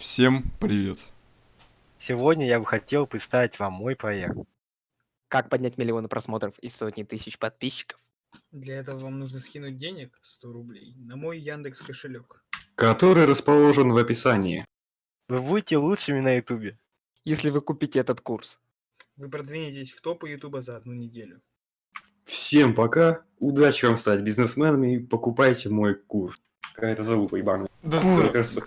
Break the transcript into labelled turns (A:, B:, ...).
A: Всем привет!
B: Сегодня я бы хотел представить вам мой проект.
C: Как поднять миллионы просмотров и сотни тысяч подписчиков?
D: Для этого вам нужно скинуть денег 100 рублей на мой Яндекс кошелек.
E: который расположен в описании.
B: Вы будете лучшими на ютубе.
C: Если вы купите этот курс.
D: Вы продвинетесь в топы Ютуба за одну неделю.
E: Всем пока, удачи вам стать бизнесменами и покупайте мой курс. Какая-то залупа ебаная.
A: Да
E: кажется,